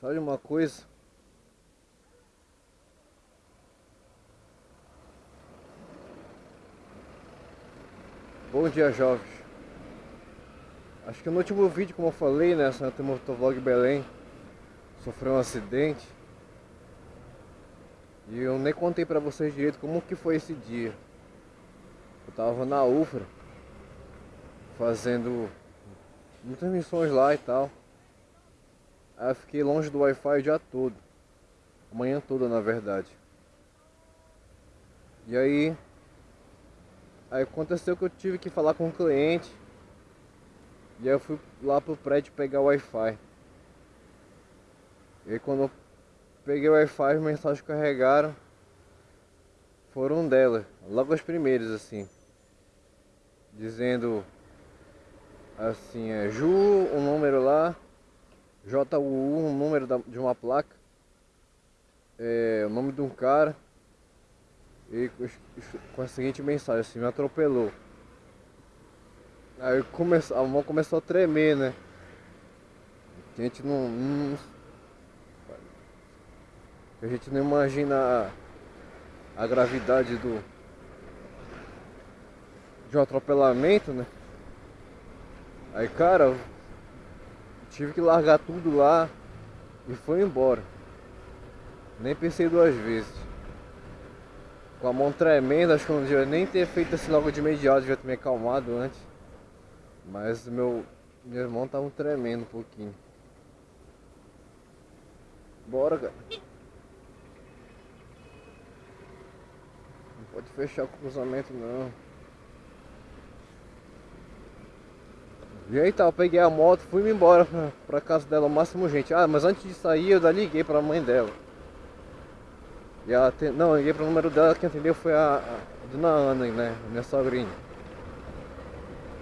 Sabe uma coisa? Bom dia, jovens. Acho que no último vídeo, como eu falei, né, Santa Motovlog Belém sofreu um acidente. E eu nem contei pra vocês direito como que foi esse dia. Eu tava na UFRA fazendo muitas missões lá e tal. Aí eu fiquei longe do Wi-Fi o dia todo. Manhã toda na verdade. E aí Aí aconteceu que eu tive que falar com o um cliente. E aí eu fui lá pro prédio pegar o Wi-Fi. E aí quando eu peguei o Wi-Fi, as mensagens carregaram. Foram dela, logo as primeiras assim. Dizendo assim, é Ju, um número lá, JU, um número de uma placa, é, o nome de um cara e com a seguinte mensagem assim, me atropelou. Aí começou, a mão começou a tremer, né? A gente não, não a gente não imagina a, a gravidade do de um atropelamento, né? Aí cara, tive que largar tudo lá e foi embora. Nem pensei duas vezes com a mão tremenda, acho que eu não devia nem ter feito assim logo de imediato, devia ter me acalmado antes. Mas meu, meu irmão tava tremendo um pouquinho. Bora, cara. Não pode fechar o cruzamento não. E aí tá, eu peguei a moto, fui embora pra, casa dela, o máximo gente. Ah, mas antes de sair eu já liguei pra mãe dela. E ela. Não, eu liguei pro número dela, quem atendeu foi a, a dona Ana, né? Minha sogrinha.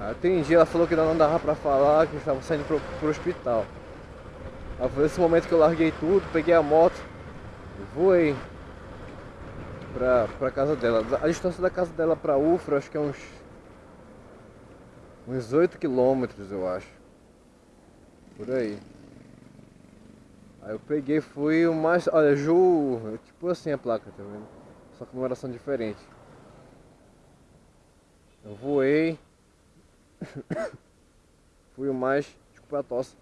Atendi, ela falou que não dava pra falar, que estava saindo pro, pro hospital. Aí foi nesse momento que eu larguei tudo, peguei a moto, voei pra, pra casa dela. A distância da casa dela pra Ufra, acho que é uns. Uns 8 quilômetros, eu acho. Por aí. Aí eu peguei fui o mais. Olha, Ju. Tipo assim a placa, tá vendo? Só que numeração diferente. Eu voei. fui o mais. Desculpa a tosse.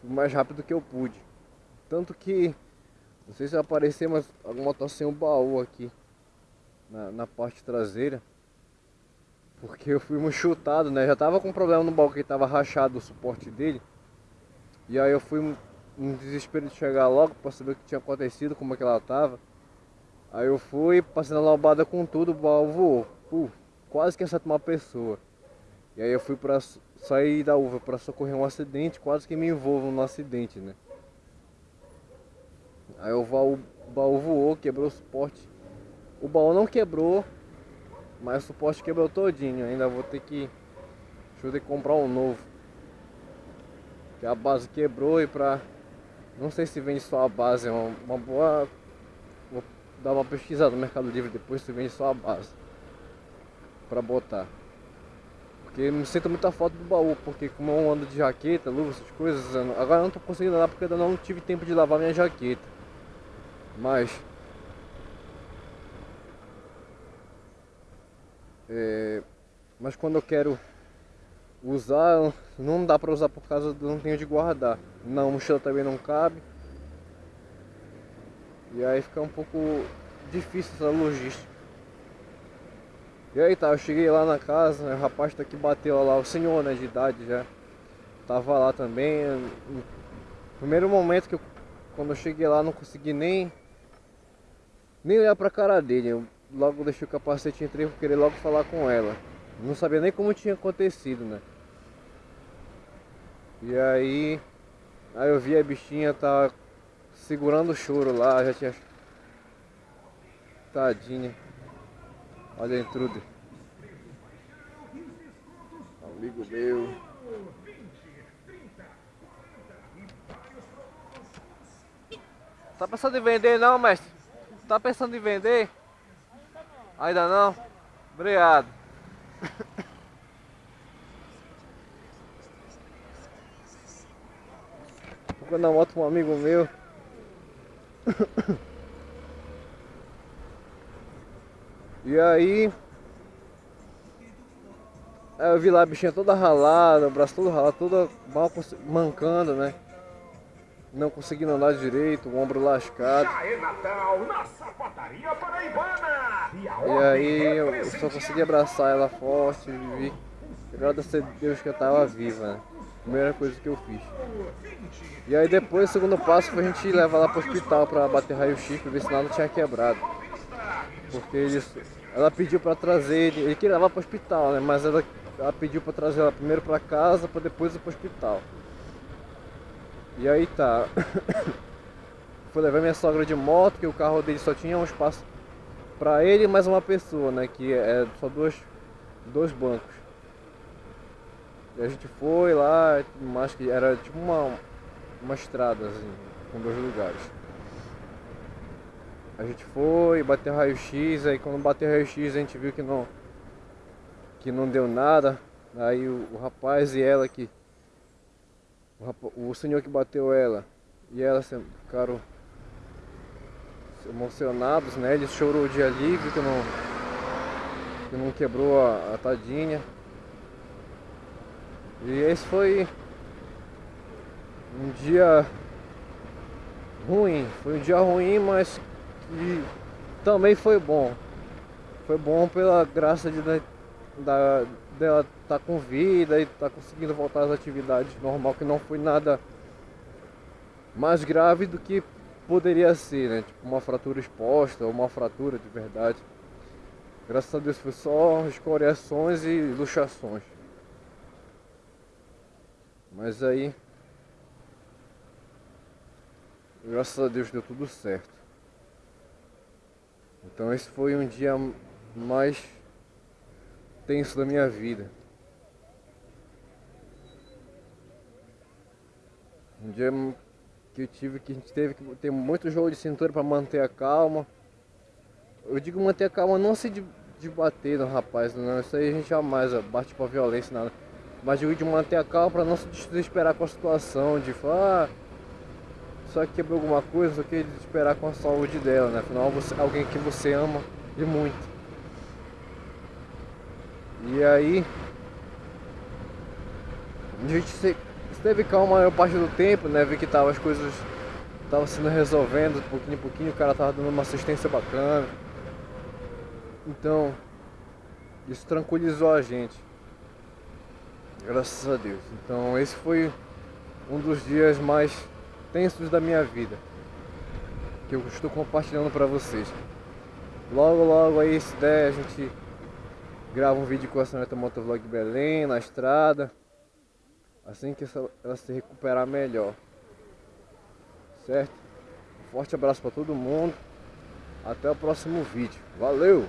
Fui o mais rápido que eu pude. Tanto que. Não sei se aparecer, mas alguma tosse sem um baú aqui. Na, na parte traseira. Porque eu fui chutado, né? Já tava com problema no baú que tava rachado o suporte dele. E aí eu fui um desespero de chegar logo para saber o que tinha acontecido, como é que ela tava. Aí eu fui, passei na lombada com tudo, o baú voou. Uh, quase que acerta uma pessoa. E aí eu fui para sair da uva para socorrer um acidente, quase que me envolvo no acidente, né? Aí o baú, baú voou, quebrou o suporte. O baú não quebrou, mas o suporte quebrou todinho. Ainda vou ter que, deixa eu ter que comprar um novo. Que a base quebrou e para não sei se vende só a base, é uma, uma boa. Vou dar uma pesquisada no Mercado Livre depois se vende só a base. Pra botar. Porque me sinto muita falta do baú, porque como eu ando de jaqueta, luva, essas coisas, agora eu não tô conseguindo andar porque ainda não tive tempo de lavar minha jaqueta. Mas é, mas quando eu quero usar, não dá pra usar por causa do não tenho de guardar. Não, a mochila também não cabe. E aí fica um pouco difícil essa logística. E aí tá, eu cheguei lá na casa, o rapaz tá aqui bateu lá, o senhor né, de idade já. Tava lá também. No primeiro momento que eu, quando eu cheguei lá não consegui nem nem olhar pra cara dele. Eu logo deixei o capacete e entrei por querer logo falar com ela. Não sabia nem como tinha acontecido, né? E aí, aí eu vi a bichinha tá segurando o choro lá, já tinha. Tadinha. Olha a intruder. Amigo meu. Tá pensando em vender não, mestre? Tá pensando em vender? Ainda não? Obrigado. ficou na moto com um amigo meu. E Aí eu vi lá a bichinha toda ralada, o braço todo ralado, toda mal mancando, né? Não conseguindo andar direito, o ombro lascado. É Natal! E, aí eu só consegui abraçar ela forte e vi. Agradecer a Deus que eu tava viva, né? Primeira coisa que eu fiz. E aí depois o segundo passo foi a gente levar ela pro hospital pra bater raio-x pra ver se nada tinha quebrado. Porque eles, ela pediu pra trazer, ele queria levar pro hospital, né? Mas ela ela pediu para trazer ela primeiro para casa, para depois ir para o hospital. E aí tá. Fui levar minha sogra de moto, que o carro dele só tinha um espaço para ele e mais uma pessoa, né? Que é só dois, dois bancos. E a gente foi lá, mas que era tipo uma, uma estrada assim, com dois lugares. A gente foi, bateu raio-x, aí quando bateu raio-x a gente viu que não que não deu nada. Aí o, o rapaz e ela que. O, rapaz, o, senhor que bateu ela e ela ficaram emocionados, né? Ele chorou de alívio que não, que não quebrou a, a tadinha. E esse foi um dia ruim, foi um dia ruim, mas que também foi bom. Foi bom pela graça de da, dela tá com vida e tá conseguindo voltar às atividades normal, que não foi nada mais grave do que poderia ser, né? Tipo uma fratura exposta uma fratura de verdade. Graças a Deus foi só escoriações e luxações. Mas aí, graças a Deus deu tudo certo. Então esse foi um dia mais tenso da minha vida. Um dia que eu tive que a gente teve que ter muito jogo de cintura para manter a calma. Eu digo manter a calma não se de, de bater no rapaz, não, isso aí a gente jamais bate pra violência nada. Mas digo de manter a calma para não se desesperar com a situação, de falar, ah, só que quebrou alguma coisa, só que desesperar com a saúde dela, né? Afinal, você, alguém que você ama e muito. E aí a gente esteve calmo a maior parte do tempo, né? Vi que tava, as coisas estavam sendo resolvendo pouquinho em pouquinho, o cara tava dando uma assistência bacana. Então, isso tranquilizou a gente. Graças a Deus. Então, esse foi um dos dias mais tensos da minha vida. Que eu estou compartilhando para vocês. Logo, logo aí, se der, a gente gravo um vídeo com a senhorita Motovlog Belém na estrada. Assim que ela se recuperar melhor. Certo? Um forte abraço para todo mundo. Até o próximo vídeo. Valeu!